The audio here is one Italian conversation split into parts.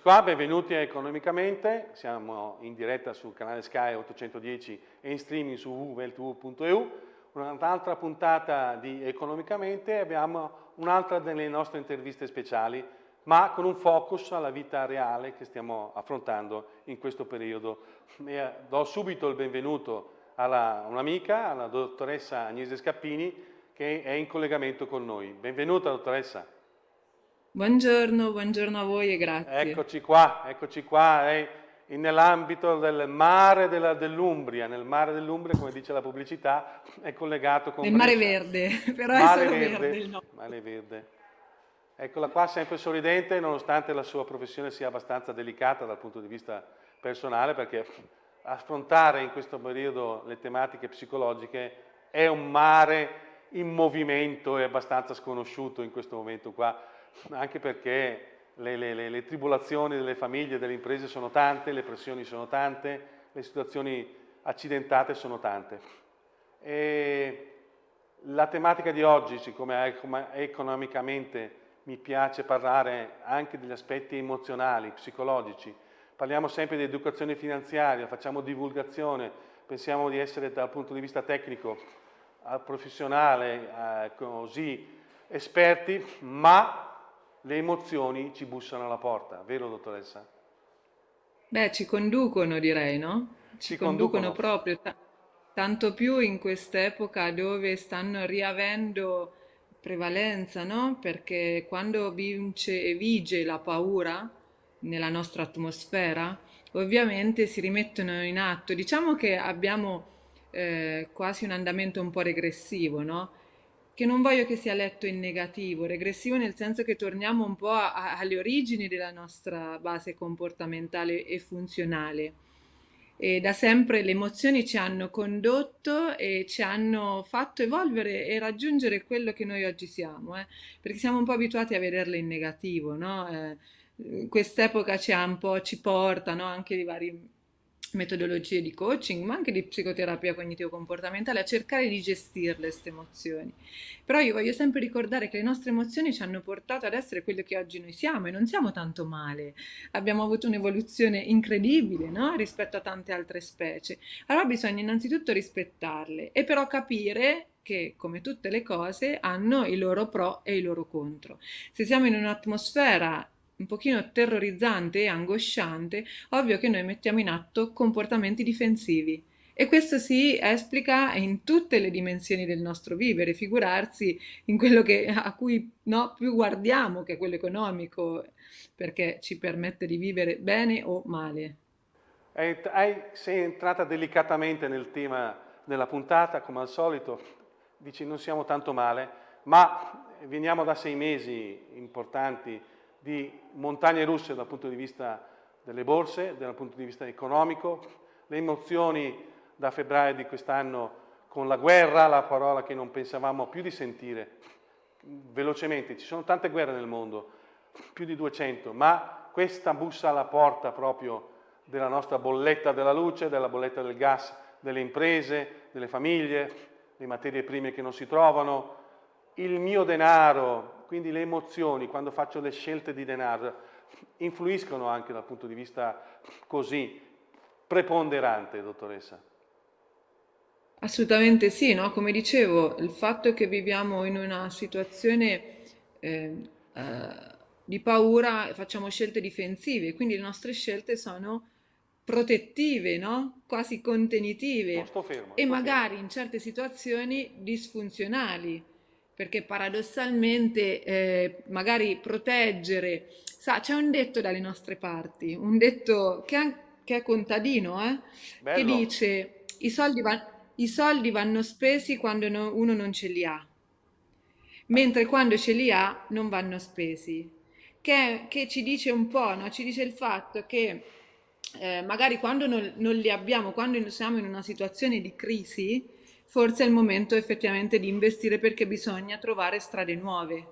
qua, benvenuti a Economicamente, siamo in diretta sul canale Sky 810 e in streaming su www.veltv.eu, un'altra puntata di Economicamente, abbiamo un'altra delle nostre interviste speciali, ma con un focus alla vita reale che stiamo affrontando in questo periodo. E eh, do subito il benvenuto a un'amica, alla dottoressa Agnese Scappini, che è in collegamento con noi. Benvenuta dottoressa. Buongiorno, buongiorno a voi e grazie. Eccoci qua, eccoci qua, eh, nell'ambito del mare dell'Umbria, nel mare dell'Umbria, come dice la pubblicità, è collegato con... Nel mare verde, però mare è solo verde, verde il nome. Mare verde. Eccola qua, sempre sorridente, nonostante la sua professione sia abbastanza delicata dal punto di vista personale, perché affrontare in questo periodo le tematiche psicologiche è un mare in movimento e abbastanza sconosciuto in questo momento qua anche perché le, le, le, le tribolazioni delle famiglie e delle imprese sono tante, le pressioni sono tante, le situazioni accidentate sono tante. E la tematica di oggi, siccome economicamente mi piace parlare anche degli aspetti emozionali, psicologici, parliamo sempre di educazione finanziaria, facciamo divulgazione, pensiamo di essere dal punto di vista tecnico, professionale, eh, così esperti, ma le emozioni ci bussano alla porta, vero dottoressa? Beh, ci conducono direi, no? Ci, ci conducono, conducono, proprio, tanto più in quest'epoca dove stanno riavendo prevalenza, no? Perché quando vince e vige la paura nella nostra atmosfera, ovviamente si rimettono in atto. Diciamo che abbiamo eh, quasi un andamento un po' regressivo, no? che non voglio che sia letto in negativo, regressivo nel senso che torniamo un po' a, a, alle origini della nostra base comportamentale e funzionale. E da sempre le emozioni ci hanno condotto e ci hanno fatto evolvere e raggiungere quello che noi oggi siamo, eh? perché siamo un po' abituati a vederle in negativo, no? eh, quest'epoca ci, ci porta no? anche di vari metodologie di coaching, ma anche di psicoterapia cognitivo-comportamentale, a cercare di gestire queste emozioni. Però io voglio sempre ricordare che le nostre emozioni ci hanno portato ad essere quello che oggi noi siamo e non siamo tanto male. Abbiamo avuto un'evoluzione incredibile no? rispetto a tante altre specie. Allora bisogna innanzitutto rispettarle e però capire che, come tutte le cose, hanno i loro pro e i loro contro. Se siamo in un'atmosfera un pochino terrorizzante e angosciante, ovvio che noi mettiamo in atto comportamenti difensivi. E questo si esplica in tutte le dimensioni del nostro vivere, figurarsi in quello che, a cui no, più guardiamo, che è quello economico, perché ci permette di vivere bene o male. sei entrata delicatamente nel tema della puntata, come al solito, dici non siamo tanto male, ma veniamo da sei mesi importanti di montagne russe dal punto di vista delle borse, dal punto di vista economico, le emozioni da febbraio di quest'anno con la guerra, la parola che non pensavamo più di sentire. Velocemente, ci sono tante guerre nel mondo, più di 200, ma questa bussa alla porta proprio della nostra bolletta della luce, della bolletta del gas, delle imprese, delle famiglie, le materie prime che non si trovano, il mio denaro, quindi le emozioni, quando faccio le scelte di denaro, influiscono anche dal punto di vista così preponderante, dottoressa? Assolutamente sì, no? come dicevo, il fatto che viviamo in una situazione eh, eh, di paura, facciamo scelte difensive, quindi le nostre scelte sono protettive, no? quasi contenitive fermo, e magari fermo. in certe situazioni disfunzionali perché paradossalmente eh, magari proteggere, sa, c'è un detto dalle nostre parti, un detto che, è, che è contadino, eh, che dice i soldi, va, i soldi, vanno spesi quando no, uno non ce li ha, mentre quando ce li ha non vanno spesi, che, che ci dice un po', no? ci dice il fatto che eh, magari quando non, non li abbiamo, quando siamo in una situazione di crisi, forse è il momento effettivamente di investire perché bisogna trovare strade nuove.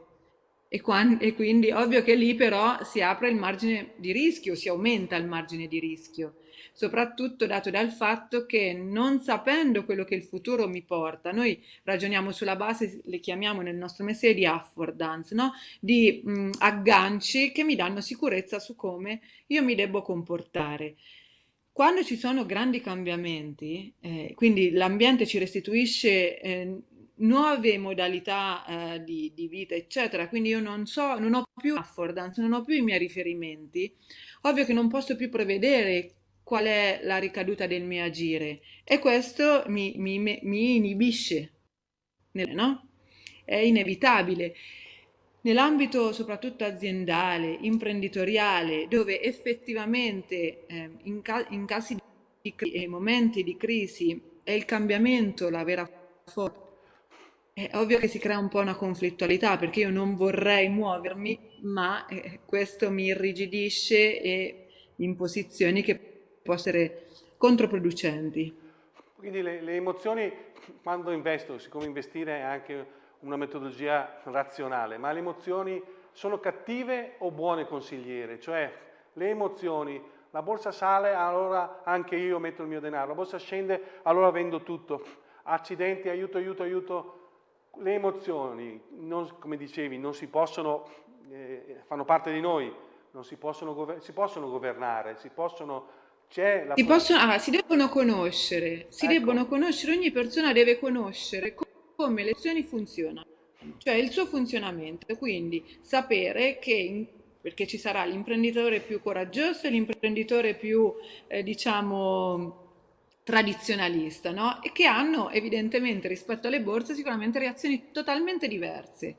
E, e quindi ovvio che lì però si apre il margine di rischio, si aumenta il margine di rischio soprattutto dato dal fatto che non sapendo quello che il futuro mi porta, noi ragioniamo sulla base, le chiamiamo nel nostro mestiere di affordance, no? di mh, agganci che mi danno sicurezza su come io mi devo comportare. Quando ci sono grandi cambiamenti, eh, quindi l'ambiente ci restituisce eh, nuove modalità eh, di, di, vita, eccetera, quindi io non so, non ho più affordance, non ho più i miei riferimenti, ovvio che non posso più prevedere qual è la ricaduta del mio agire e questo mi, mi, mi inibisce, no? È inevitabile. Nell'ambito soprattutto aziendale, imprenditoriale, dove effettivamente eh, in, ca in, casi di e momenti di crisi è il cambiamento la vera forza, è ovvio che si crea un po' una conflittualità perché io non vorrei muovermi, ma eh, questo mi irrigidisce e in posizioni che possono essere controproducenti. Quindi le, le, emozioni, quando investo, siccome investire è anche una metodologia razionale, ma le emozioni sono cattive o buone consigliere? Cioè le emozioni, la borsa sale, allora anche io metto il mio denaro, la borsa scende, allora vendo tutto. Accidenti, aiuto, aiuto, aiuto. Le emozioni, non, come dicevi, non si possono, eh, fanno parte di noi, non si possono, si possono governare, si possono si, possono, ah, si, devono conoscere, si ecco. debbono conoscere, ogni persona deve conoscere come le azioni funzionano, cioè il suo funzionamento, quindi sapere che, in, perché ci sarà l'imprenditore più coraggioso e l'imprenditore più, eh, diciamo, tradizionalista, no? E che hanno evidentemente rispetto alle borse sicuramente reazioni totalmente diverse.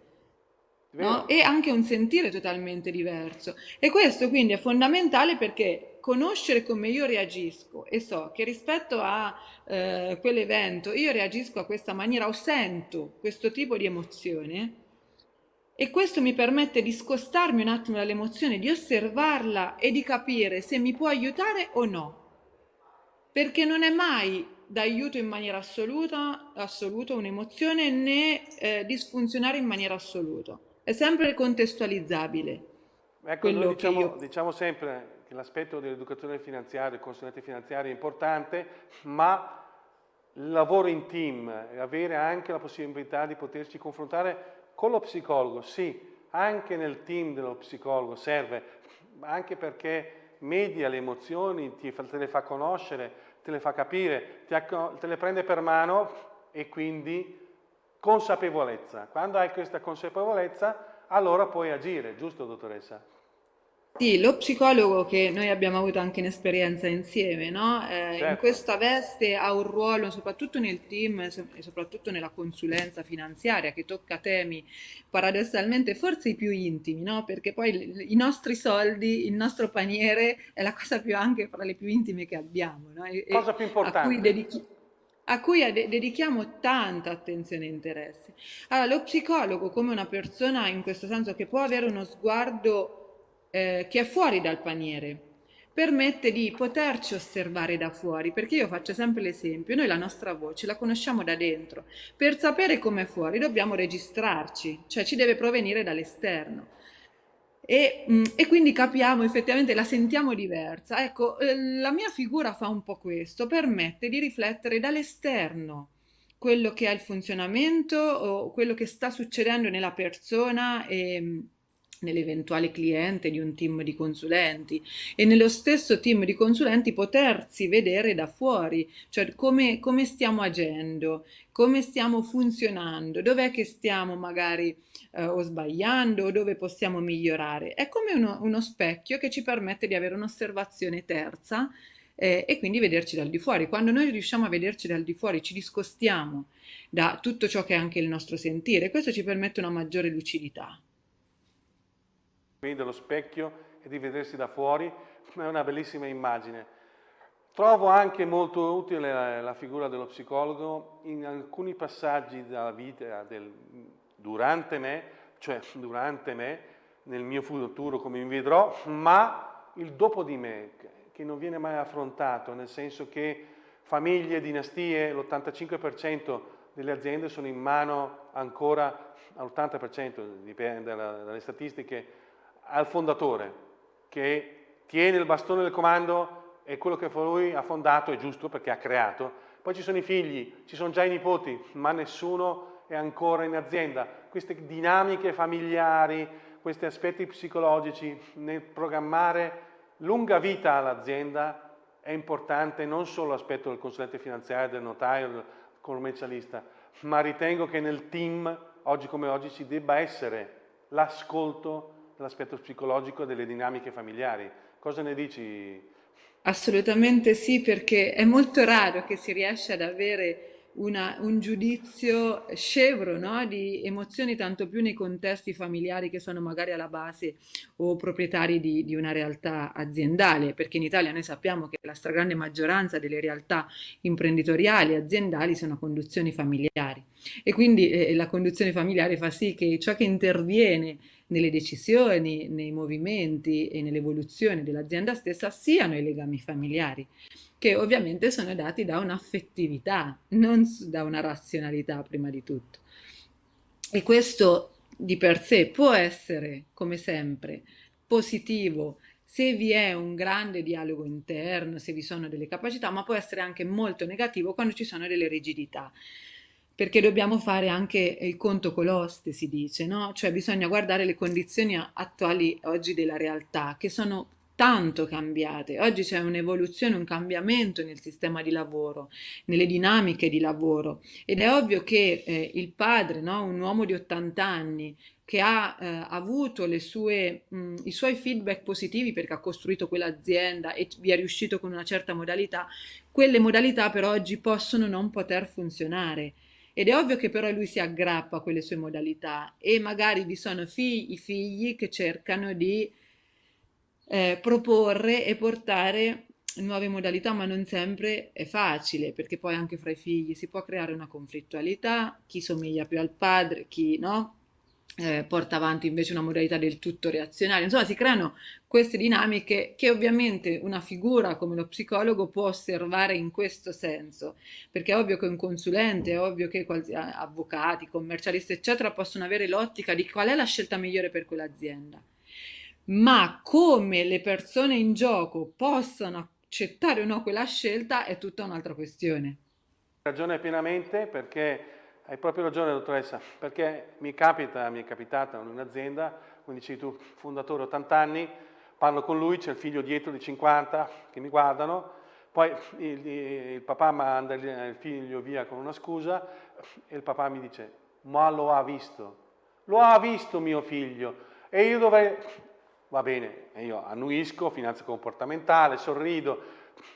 No? E anche un sentire totalmente diverso. E questo quindi è fondamentale perché conoscere come io reagisco e so che rispetto a eh, quell'evento io reagisco a questa maniera o sento questo tipo di emozione e questo mi permette di scostarmi un attimo dall'emozione, di osservarla e di capire se mi può aiutare o no. Perché non è mai d'aiuto in maniera assoluta, assoluta un'emozione né eh, disfunzionare in maniera assoluta. È sempre contestualizzabile. Ecco, noi diciamo, io... diciamo sempre che l'aspetto dell'educazione finanziaria, del consulente finanziario è importante, ma il lavoro in team, avere anche la possibilità di poterci confrontare con lo psicologo, sì, anche nel team dello psicologo serve, anche perché media le emozioni, ti, te le fa conoscere, te le fa capire, te le prende per mano e quindi consapevolezza. Quando hai questa consapevolezza, allora puoi agire, giusto dottoressa? Sì, lo psicologo che noi abbiamo avuto anche in esperienza insieme, no? Eh, in Certo. questa veste ha un ruolo soprattutto nel team e so- soprattutto nella consulenza finanziaria che tocca temi paradossalmente forse i più intimi, no? Perché poi i nostri soldi, il nostro paniere è la cosa più anche fra le più intime che abbiamo, no? E, Cosa più a cui importante? A cui dedichiamo tanta attenzione e interesse. Allora, lo psicologo come una persona in questo senso che può avere uno sguardo eh, che è fuori dal paniere, permette di poterci osservare da fuori, perché io faccio sempre l'esempio, noi la nostra voce la conosciamo da dentro, per sapere com'è fuori dobbiamo registrarci, cioè ci deve provenire dall'esterno. E, mm, e, quindi capiamo effettivamente, la sentiamo diversa. Ecco, eh, la mia figura fa un po' questo, permette di riflettere dall'esterno quello che è il funzionamento o quello che sta succedendo nella persona e, nell'eventuale cliente di un team di consulenti e nello stesso team di consulenti potersi vedere da fuori, cioè come, come stiamo agendo, come stiamo funzionando, dov'è che stiamo magari eh, o sbagliando o dove possiamo migliorare. È come uno, uno specchio che ci permette di avere un'osservazione terza eh, e quindi vederci dal di fuori. Quando noi riusciamo a vederci dal di fuori, ci discostiamo da tutto ciò che è anche il nostro sentire, questo ci permette una maggiore lucidità dello specchio e di vedersi da fuori, è una bellissima immagine. Trovo anche molto utile la, la figura dello psicologo in alcuni passaggi della vita del, durante me, cioè durante me, nel mio futuro come mi vedrò, ma il dopo di me, che non viene mai affrontato, nel senso che famiglie, dinastie, l'85% delle aziende sono in mano ancora all'80%, dipende dalle statistiche, al fondatore che tiene il bastone del comando e quello che lui ha fondato è giusto perché ha creato. Poi ci sono i figli, ci sono già i nipoti, ma nessuno è ancora in azienda. Queste dinamiche familiari, questi aspetti psicologici nel programmare lunga vita all'azienda è importante non solo l'aspetto del consulente finanziario, del notaio, del commercialista, ma ritengo che nel team, oggi come oggi, ci debba essere l'ascolto dell'aspetto psicologico delle dinamiche familiari. Cosa ne dici? Assolutamente sì, perché è molto raro che si riesca ad avere una, un giudizio scevro no? di emozioni, tanto più nei contesti familiari che sono magari alla base o proprietari di, di, una realtà aziendale, perché in Italia noi sappiamo che la stragrande maggioranza delle realtà imprenditoriali aziendali sono conduzioni familiari e quindi eh, la conduzione familiare fa sì che ciò che interviene nelle decisioni, nei movimenti e nell'evoluzione dell'azienda stessa siano i legami familiari che ovviamente sono dati da un'affettività, non da una razionalità prima di tutto. E questo di per sé può essere, come sempre, positivo se vi è un grande dialogo interno, se vi sono delle capacità, ma può essere anche molto negativo quando ci sono delle rigidità perché dobbiamo fare anche il conto con l'oste, si dice, no? Cioè bisogna guardare le condizioni attuali oggi della realtà, che sono tanto cambiate. Oggi c'è un'evoluzione, un cambiamento nel sistema di lavoro, nelle dinamiche di lavoro ed è ovvio che eh, il padre, no? un uomo di 80 anni, che ha eh, avuto sue, mh, i suoi feedback positivi perché ha costruito quell'azienda e vi è riuscito con una certa modalità, quelle modalità per oggi possono non poter funzionare. Ed è ovvio che però lui si aggrappa a quelle sue modalità e magari vi sono figli, figli che cercano di eh, proporre e portare nuove modalità, ma non sempre è facile, perché poi anche fra i figli si può creare una conflittualità, chi somiglia più al padre, chi no, eh, porta avanti invece una modalità del tutto reazionaria. Insomma, si creano queste dinamiche che ovviamente una figura come lo psicologo può osservare in questo senso, perché è ovvio che un consulente, è ovvio che avvocati, commercialisti, eccetera, possono avere l'ottica di qual è la scelta migliore per quell'azienda ma come le persone in gioco possano accettare o no quella scelta è tutta un'altra questione. Ragione pienamente perché hai proprio ragione dottoressa, perché mi capita, mi è capitata in un'azienda, come dici tu, fondatore 80 anni, parlo con lui, c'è il figlio dietro di 50 che mi guardano, poi il, il papà manda il figlio via con una scusa e il papà mi dice, ma lo ha visto, lo ha visto mio figlio e io dovrei, va bene, io annuisco, finanza comportamentale, sorrido,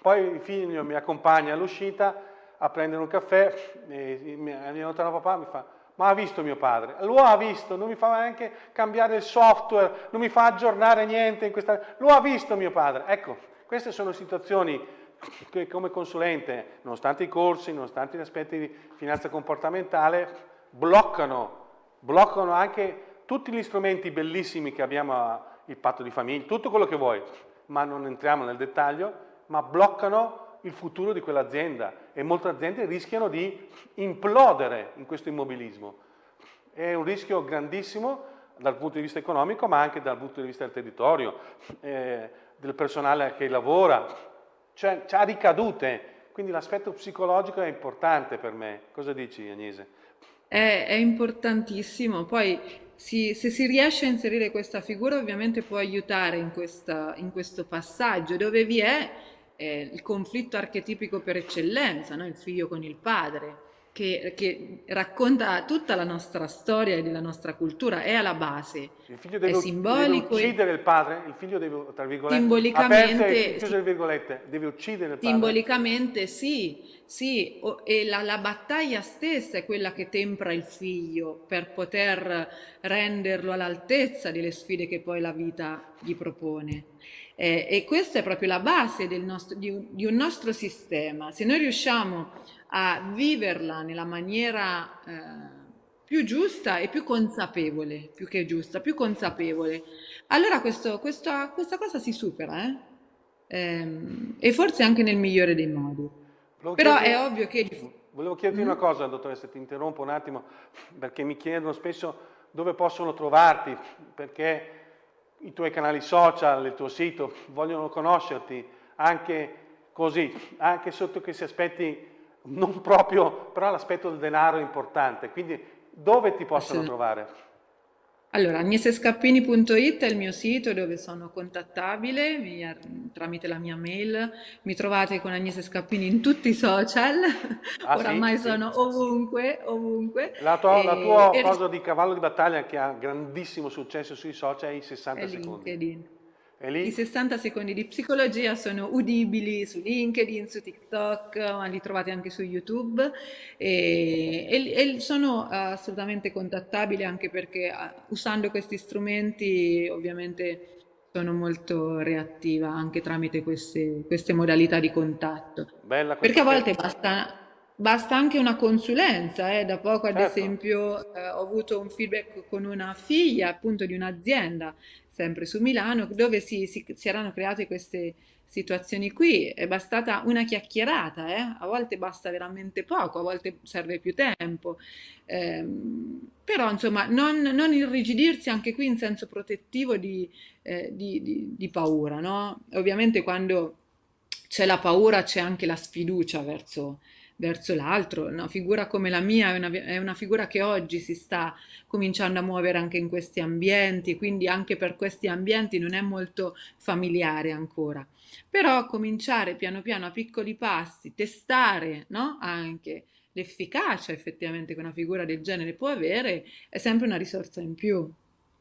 poi il figlio mi accompagna all'uscita a prendere un caffè, e mi allontana papà mi fa ma ha visto mio padre? Lo ha visto, non mi fa neanche cambiare il software, non mi fa aggiornare niente in questa... Lo ha visto mio padre. Ecco, queste sono situazioni che come consulente, nonostante i corsi, nonostante gli aspetti di finanza comportamentale, bloccano, bloccano anche tutti gli strumenti bellissimi che abbiamo il patto di famiglia, tutto quello che vuoi, ma non entriamo nel dettaglio, ma bloccano il futuro di quell'azienda e molte aziende rischiano di implodere in questo immobilismo. È un rischio grandissimo dal punto di vista economico, ma anche dal punto di vista del territorio, eh, del personale che lavora, cioè ha ricadute, quindi l'aspetto psicologico è importante per me. Cosa dici Agnese? È, è importantissimo, poi si, se si riesce a inserire questa figura ovviamente può aiutare in, questa, in questo passaggio dove vi è eh, il conflitto archetipico per eccellenza, no? il figlio con il padre, che, che, racconta tutta la nostra storia e della nostra cultura, è alla base. Il figlio deve, è simbolico deve uccidere il padre, il figlio deve, tra virgolette, simbolicamente, aperte, virgolette, deve uccidere il padre. Simbolicamente sì, sì, e la, la, battaglia stessa è quella che tempra il figlio per poter renderlo all'altezza delle sfide che poi la vita gli propone. Eh, e questa è proprio la base nostro, di, un, di, un, nostro sistema. Se noi riusciamo a viverla nella maniera eh, più giusta e più consapevole, più che giusta, più consapevole, allora questo, questa, questa, cosa si supera, eh? ehm, e forse anche nel migliore dei modi. Però è ovvio che Volevo chiederti mm. una cosa, dottoressa, ti interrompo un attimo, perché mi chiedono spesso dove possono trovarti, perché i tuoi canali social, il tuo sito, vogliono conoscerti anche così, anche sotto questi aspetti non proprio, però l'aspetto del denaro è importante, quindi dove ti possono trovare? Allora, agnesescappini.it è il mio sito dove sono contattabile mi, tramite la mia mail. Mi trovate con Agnese Scappini in tutti i social, ah, oramai sì? sono sì. ovunque, ovunque. La tua, e, la tua cosa di cavallo di battaglia che ha grandissimo successo sui social è i 60 è secondi. LinkedIn. I 60 secondi di psicologia sono udibili su LinkedIn, su TikTok, ma li trovate anche su YouTube e, e, e sono assolutamente contattabili anche perché usando questi strumenti ovviamente sono molto reattiva anche tramite queste, queste modalità di contatto. Bella perché a volte basta, basta anche una consulenza, eh. da poco ad certo. esempio eh, ho avuto un feedback con una figlia appunto di un'azienda sempre su Milano, dove si, si, si erano create queste situazioni qui. È bastata una chiacchierata, eh? a volte basta veramente poco, a volte serve più tempo. Eh, però insomma non, non, irrigidirsi anche qui in senso protettivo di, eh, di, di, di paura. No? Ovviamente quando c'è la paura c'è anche la sfiducia verso, verso l'altro. Una figura come la mia è una, è una, figura che oggi si sta cominciando a muovere anche in questi ambienti, quindi anche per questi ambienti non è molto familiare ancora. Però cominciare piano piano a piccoli passi, testare no? anche l'efficacia effettivamente che una figura del genere può avere, è sempre una risorsa in più.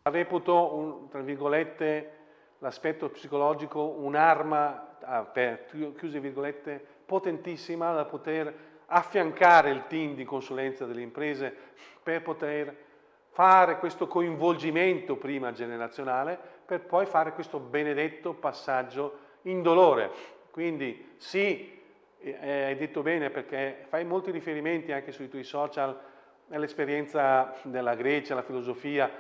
Reputo, un, tra virgolette, l'aspetto psicologico un'arma, ah, per chiuse virgolette, potentissima da poter affiancare il team di consulenza delle imprese per poter fare questo coinvolgimento prima generazionale per poi fare questo benedetto passaggio indolore. Quindi sì, eh, hai detto bene perché fai molti riferimenti anche sui tuoi social all'esperienza della Grecia, la filosofia,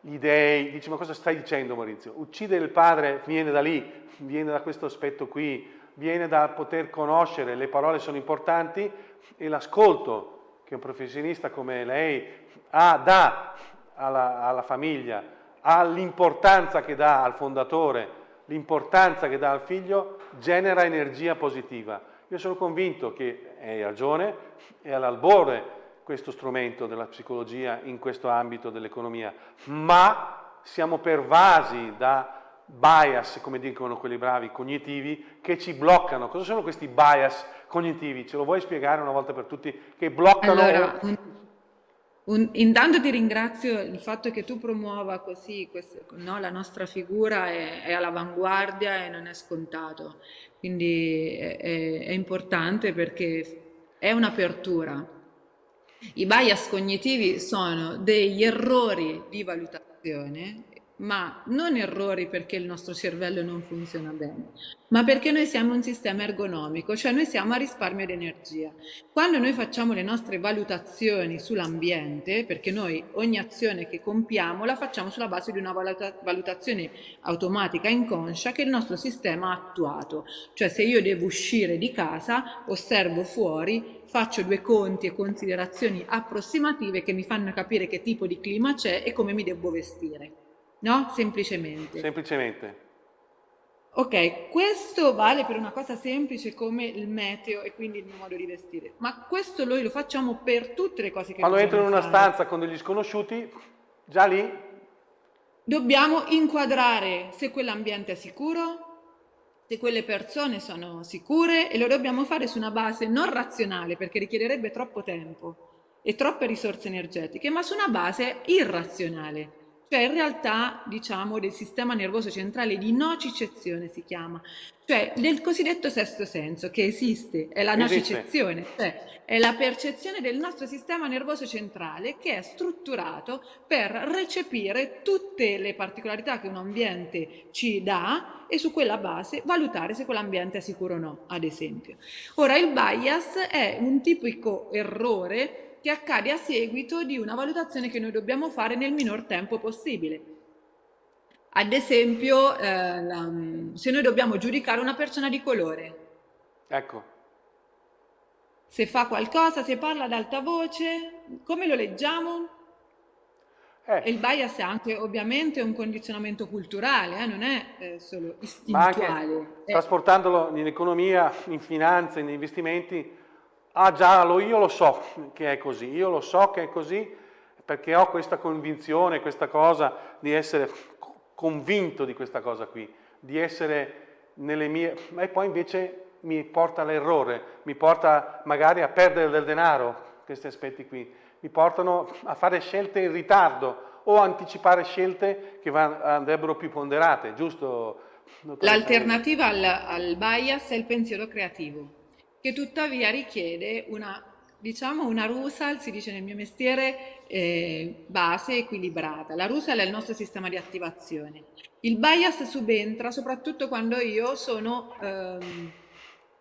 gli dei, dici ma cosa stai dicendo Maurizio? Uccidere il padre viene da lì, viene da questo aspetto qui, viene dal poter conoscere, le parole sono importanti e l'ascolto che un professionista come lei ha, dà alla, alla famiglia, ha l'importanza che dà al fondatore, l'importanza che dà al figlio, genera energia positiva. Io sono convinto che hai ragione, è all'albore questo strumento della psicologia in questo ambito dell'economia, ma siamo pervasi da bias, come dicono quelli bravi, cognitivi, che ci bloccano. Cosa sono questi bias cognitivi? Ce lo vuoi spiegare una volta per tutti? Che bloccano... Allora, un, un, intanto ti ringrazio il fatto che tu promuova così, questo, no, la nostra figura è, è all'avanguardia e non è scontato. Quindi è, è, è importante perché è un'apertura. I bias cognitivi sono degli errori di valutazione ma non errori perché il nostro cervello non funziona bene, ma perché noi siamo un sistema ergonomico, cioè noi siamo a risparmio di energia. Quando noi facciamo le nostre valutazioni sull'ambiente, perché noi ogni azione che compiamo la facciamo sulla base di una valuta valutazione automatica inconscia che il nostro sistema ha attuato, cioè se io devo uscire di casa, osservo fuori, faccio due conti e considerazioni approssimative che mi fanno capire che tipo di clima c'è e come mi devo vestire. No? Semplicemente. Semplicemente. Ok, questo vale per una cosa semplice come il meteo e quindi il mio modo di vestire, ma questo noi lo facciamo per tutte le cose che Quando entro in una fare. stanza con degli sconosciuti, già lì... Dobbiamo inquadrare se quell'ambiente è sicuro, se quelle persone sono sicure e lo dobbiamo fare su una base non razionale perché richiederebbe troppo tempo e troppe risorse energetiche, ma su una base irrazionale cioè in realtà diciamo del sistema nervoso centrale di nocicezione si chiama, cioè del cosiddetto sesto senso che esiste, è la nocicezione, cioè è la percezione del nostro sistema nervoso centrale che è strutturato per recepire tutte le particolarità che un ambiente ci dà e su quella base valutare se quell'ambiente è sicuro o no, ad esempio. Ora il bias è un tipico errore che accade a seguito di una valutazione che noi dobbiamo fare nel minor tempo possibile. Ad esempio, eh, la, se noi dobbiamo giudicare una persona di colore. Ecco. se fa qualcosa, se parla ad alta voce, come lo leggiamo? Eh. E il bias è anche ovviamente un condizionamento culturale, eh? non è eh, solo istintuale. Ma anche, trasportandolo in economia, in finanza, in investimenti, ah già, io lo so che è così, io lo so che è così perché ho questa convinzione, questa cosa di essere convinto di questa cosa qui, di essere nelle mie... e poi invece mi porta all'errore, mi porta magari a perdere del denaro, questi aspetti qui, mi portano a fare scelte in ritardo o anticipare scelte che andrebbero più ponderate, giusto? L'alternativa al, al bias è il pensiero creativo, che tuttavia richiede una diciamo una rusal, si dice nel mio mestiere, eh, base equilibrata. La rusal è il nostro sistema di attivazione. Il bias subentra soprattutto quando io sono, ehm,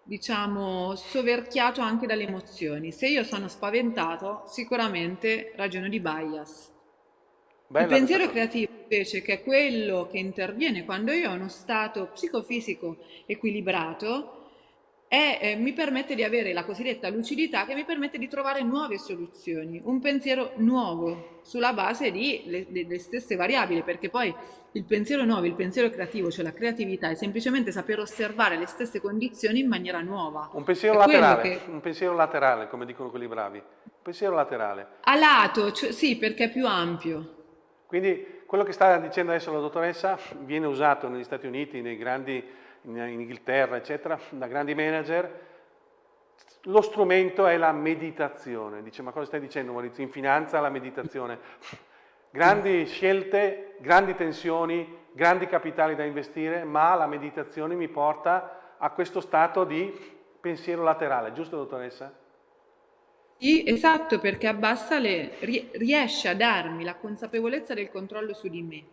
diciamo, soverchiato anche dalle emozioni. Se io sono spaventato, sicuramente ragiono di bias. Bella il pensiero creativo invece, che è quello che interviene quando io ho uno stato psicofisico equilibrato, e eh, mi permette di avere la cosiddetta lucidità che mi permette di trovare nuove soluzioni, un pensiero nuovo sulla base delle stesse variabili, perché poi il pensiero nuovo, il pensiero creativo, cioè la creatività è semplicemente saper osservare le stesse condizioni in maniera nuova. Un pensiero laterale, che... un pensiero laterale, come dicono quelli bravi, un pensiero laterale. A lato, cioè, sì, perché è più ampio. Quindi quello che sta dicendo adesso la dottoressa viene usato negli Stati Uniti, nei grandi in Inghilterra, eccetera, da grandi manager, lo strumento è la meditazione. Dice, ma cosa stai dicendo Maurizio? In finanza la meditazione. Grandi scelte, grandi tensioni, grandi capitali da investire, ma la meditazione mi porta a questo stato di pensiero laterale, giusto dottoressa? Sì, esatto, perché abbassa le, riesce a darmi la consapevolezza del controllo su di me,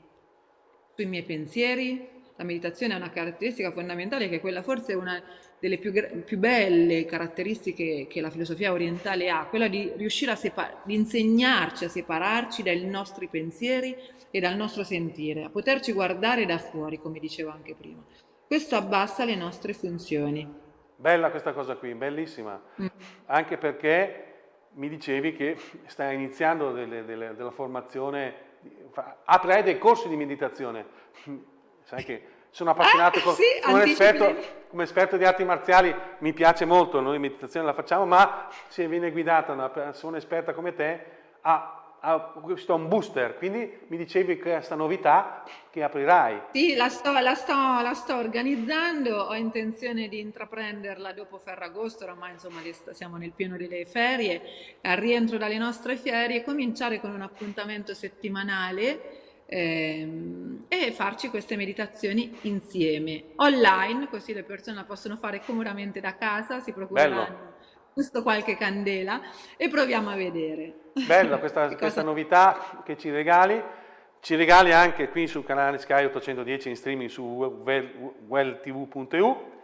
sui miei pensieri, la meditazione ha una caratteristica fondamentale che è quella forse una delle più, più belle caratteristiche che la filosofia orientale ha, quella di riuscire a di insegnarci a separarci dai nostri pensieri e dal nostro sentire, a poterci guardare da fuori, come dicevo anche prima. Questo abbassa le nostre funzioni. Bella questa cosa qui, bellissima, mm. anche perché mi dicevi che stai iniziando delle, delle, della formazione, aprirai dei corsi di meditazione sai che sono appassionato, ah, sì, come, esperto, come, esperto, di arti marziali mi piace molto, noi meditazione la facciamo, ma se viene guidata una persona esperta come te ha, ha questo un booster, quindi mi dicevi che questa novità che aprirai. Sì, la sto, la, sto, la sto, organizzando, ho intenzione di intraprenderla dopo Ferragosto, ormai insomma siamo nel pieno delle ferie, al rientro dalle nostre ferie, cominciare con un appuntamento settimanale ehm, e farci queste meditazioni insieme, online, così le persone la possono fare comodamente da casa, si procureranno giusto qualche candela e proviamo a vedere. Bella questa, questa novità che ci regali. Ci regali anche qui sul canale Sky 810 in streaming su welltv.eu.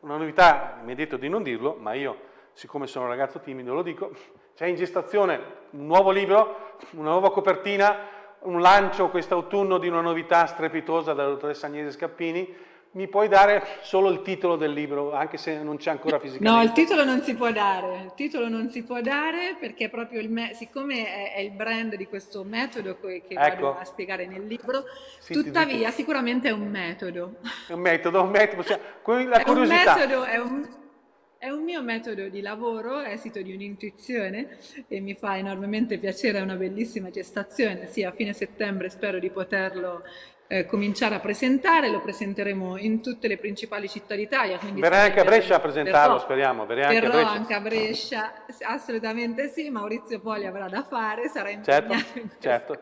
Una novità, mi ha detto di non dirlo, ma io, siccome sono un ragazzo timido, lo dico. C'è in gestazione un nuovo libro, una nuova copertina un lancio quest'autunno di una novità strepitosa dalla dottoressa Agnese Scappini, mi puoi dare solo il titolo del libro, anche se non c'è ancora fisicamente? No, il titolo non si può dare, il titolo non si può dare perché proprio il siccome è, è, il brand di questo metodo che, che ecco. vado a spiegare nel libro, sì, tuttavia sicuramente è un metodo. È un metodo, un metodo, cioè, la curiosità. È un metodo, è un è un mio metodo di lavoro, esito di un'intuizione e mi fa enormemente piacere, è una bellissima gestazione, sì, a fine settembre spero di poterlo eh, cominciare a presentare, lo presenteremo in tutte le principali città d'Italia. Verrai anche a Brescia a presentarlo, verrò, speriamo. Verrai anche a Brescia. anche a Brescia, assolutamente sì, Maurizio Poli avrà da fare, sarà certo, impegnato in certo,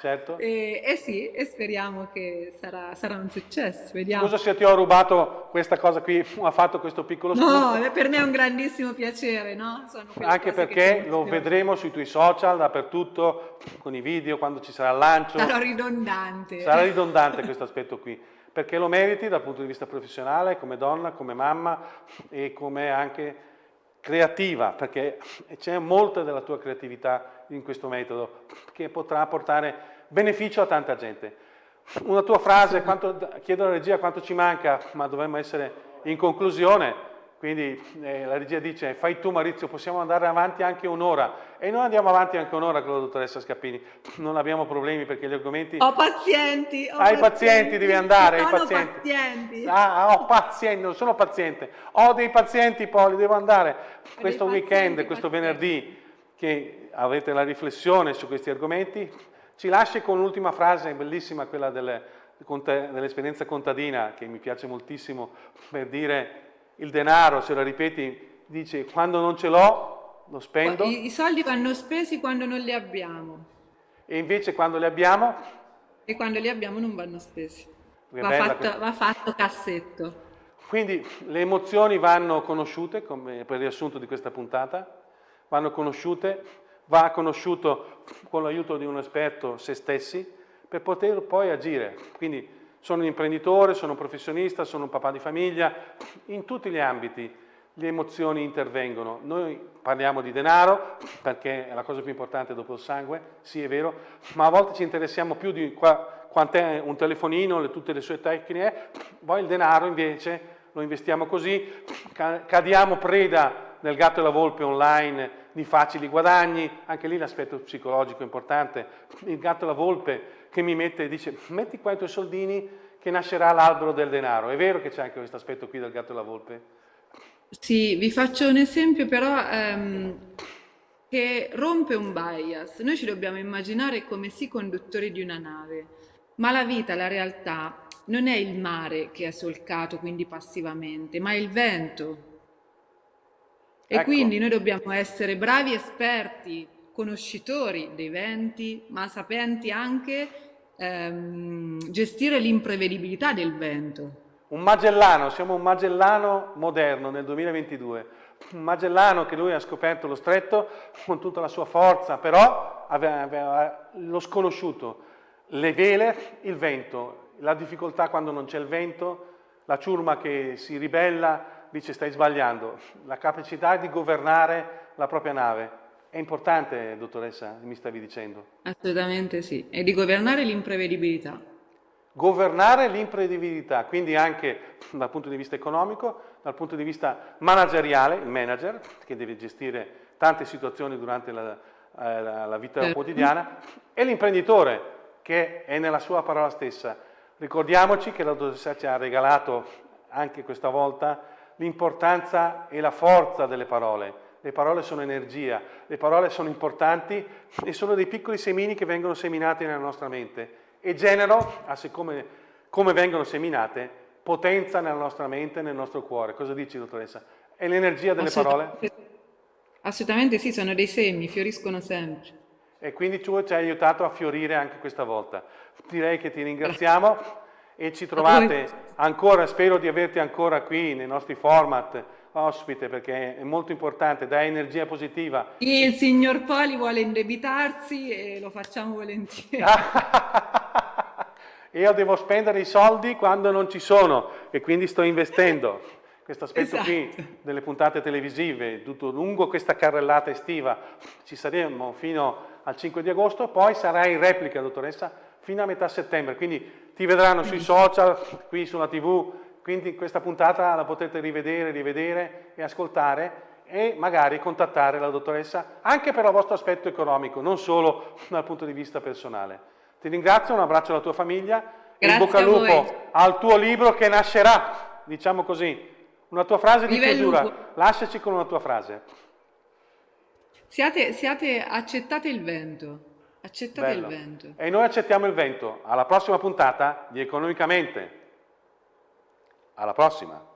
certo. E, e, sì, e speriamo che sarà, sarà un successo, vediamo. Scusa se ti ho rubato questa cosa qui, ha fatto questo piccolo spunto. No, per me è un grandissimo piacere, no? anche perché lo vedremo sui tuoi social, dappertutto, con i video, quando ci sarà il lancio. Sarà ridondante. Sarà ridondante questo aspetto qui, perché lo meriti dal punto di vista professionale, come donna, come mamma e come anche creativa, perché c'è molta della tua creatività in questo metodo che potrà portare beneficio a tanta gente. Una tua frase, quanto, chiedo alla regia quanto ci manca, ma dovremmo essere in conclusione, quindi eh, la regia dice, fai tu Maurizio, possiamo andare avanti anche un'ora. E noi andiamo avanti anche un'ora con la dottoressa Scappini. Non abbiamo problemi perché gli argomenti... Ho pazienti! Ho hai pazienti, pazienti, devi andare, hai pazienti. pazienti. Ah, ho pazienti, non sono paziente. Ho dei pazienti, Poli, devo andare. Questo weekend, questo venerdì, che avete la riflessione su questi argomenti, ci lasci con l'ultima frase, bellissima, quella dell'esperienza contadina, che mi piace moltissimo, per dire il denaro, se lo ripeti, dice quando non ce l'ho lo spendo. I, I, soldi vanno spesi quando non li abbiamo. E invece quando li abbiamo? E quando li abbiamo non vanno spesi. Va fatto, va fatto, cassetto. Quindi le emozioni vanno conosciute, come per riassunto di questa puntata, vanno conosciute, va conosciuto con l'aiuto di un esperto se stessi per poter poi agire. Quindi sono un imprenditore, sono un professionista, sono un papà di famiglia, in tutti gli ambiti le emozioni intervengono. Noi parliamo di denaro perché è la cosa più importante dopo il sangue, sì è vero, ma a volte ci interessiamo più di qua, quant'è un telefonino, le, tutte le sue tecniche, poi il denaro invece lo investiamo così, cadiamo preda del gatto e la volpe online di facili guadagni, anche lì l'aspetto psicologico è importante, il gatto e la volpe che mi mette e dice metti qua i tuoi soldini che nascerà l'albero del denaro. È vero che c'è anche questo aspetto qui del gatto e la volpe? Sì, vi faccio un esempio però ehm, che rompe un bias. Noi ci dobbiamo immaginare come sì conduttori di una nave, ma la vita, la realtà, non è il mare che è solcato quindi passivamente, ma è il vento. E ecco. quindi noi dobbiamo essere bravi esperti conoscitori dei venti, ma sapenti anche ehm, gestire l'imprevedibilità del vento. Un Magellano, siamo un Magellano moderno nel 2022, un Magellano che lui ha scoperto lo stretto con tutta la sua forza, però aveva, aveva lo sconosciuto, le vele, il vento, la difficoltà quando non c'è il vento, la ciurma che si ribella, dice stai sbagliando, la capacità di governare la propria nave. È importante, dottoressa, mi stavi dicendo? Assolutamente sì, e di governare l'imprevedibilità. Governare l'imprevedibilità, quindi anche dal punto di vista economico, dal punto di vista manageriale, il manager che deve gestire tante situazioni durante la, eh, la, la vita certo. quotidiana, e l'imprenditore che è nella sua parola stessa. Ricordiamoci che la dottoressa ci ha regalato anche questa volta l'importanza e la forza delle parole le parole sono energia, le parole sono importanti e sono dei piccoli semini che vengono seminati nella nostra mente e generano, a siccome come vengono seminate, potenza nella nostra mente e nel nostro cuore. Cosa dici, dottoressa? È l'energia delle parole? Assolutamente sì, sono dei semi, fioriscono sempre. E quindi tu ci hai aiutato a fiorire anche questa volta. Direi che ti ringraziamo e ci trovate ancora, spero di averti ancora qui nei nostri format ospite perché è molto importante, dà energia positiva. Il signor Poli vuole indebitarsi e lo facciamo volentieri. Io devo spendere i soldi quando non ci sono e quindi sto investendo. Questo aspetto esatto. qui delle puntate televisive, tutto lungo questa carrellata estiva, ci saremo fino al 5 di agosto, poi sarà in replica, dottoressa, fino a metà settembre, quindi ti vedranno sui social, qui sulla tv, quindi questa puntata la potete rivedere, rivedere e ascoltare e magari contattare la dottoressa anche per il vostro aspetto economico, non solo dal punto di vista personale. Ti ringrazio, un abbraccio alla tua famiglia e in bocca al lupo al tuo libro che nascerà, diciamo così. Una tua frase di Vive chiusura, lasciaci con una tua frase. Siate, siate, accettate il vento, accettate Bello. il vento. E noi accettiamo il vento. Alla prossima puntata di Economicamente. Alla prossima!